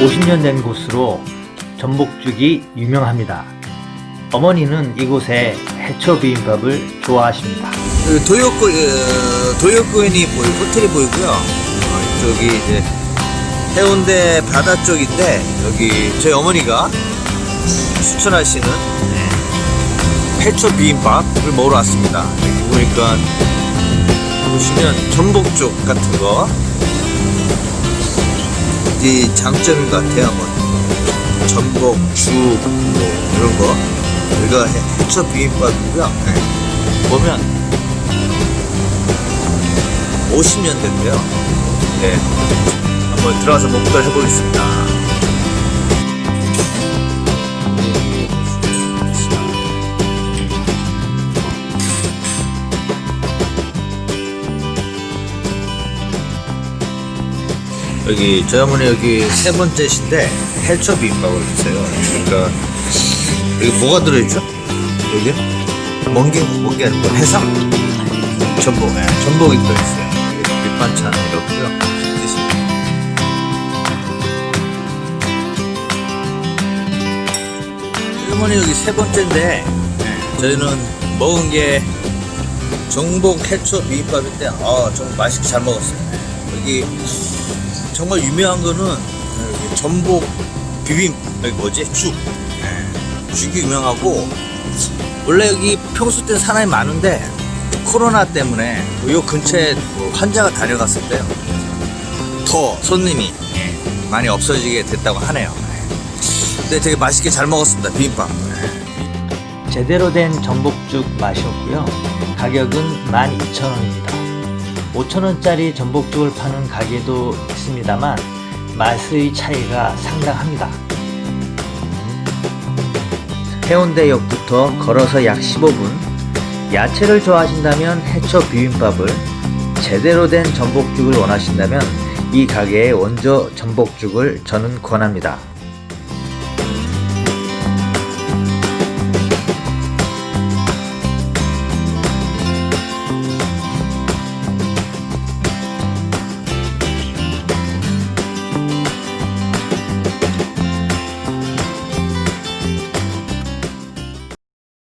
50년 된 곳으로 전복죽이 유명합니다. 어머니는 이곳의 해초 비빔밥을 좋아하십니다. 그 도요코 어, 도요코인이 보이 호텔이 보이고요. 어, 저기 이제 해운대 바다 쪽인데 여기 저희 어머니가 추천하시는 네, 해초 비빔밥을 먹으러 왔습니다. 여기 보니까 보시면 전복죽 같은 거. 이 장점인 것 같아요. 뭐 전복, 죽, 뭐 이런 거. 해- 해초 비빔밥이고요. 네. 보면 50년 됐고요. 네. 한번 들어가서 먹도록 해보겠습니다. 여기 저희 어머니 여기 세 번째 신데 해초 비빔밥을 주세요. 그러니까 여기 뭐가 들어있죠? 여기 멍게 멍게 아니고 해삼 전복, 네, 전복이 들어있어요. 밑반찬 이렇고요. 어머니 여기 세 번째인데 네, 저희는 먹은 게 전복 해초 비빔밥인데 아 정말 맛있게 잘 먹었어요. 네, 여기 정말 유명한 거는 여기 전복 비빔 여기 뭐지? 죽 네, 죽이 유명하고 원래 여기 평소 때 사람이 많은데 코로나 때문에 요 근처에 뭐 환자가 다녀갔을 때요. 더 손님이 예, 많이 없어지게 됐다고 하네요. 근데 되게 맛있게 잘 먹었습니다 비빔밥. 제대로 된 전복죽 맛이었고요. 가격은 12,000원입니다. 5,000원짜리 전복죽을 파는 가게도 있습니다만 맛의 차이가 상당합니다. 해운대역부터 걸어서 약 15분 야채를 좋아하신다면 해초 비빔밥을 제대로 된 전복죽을 원하신다면 이 가게의 원조 전복죽을 저는 권합니다.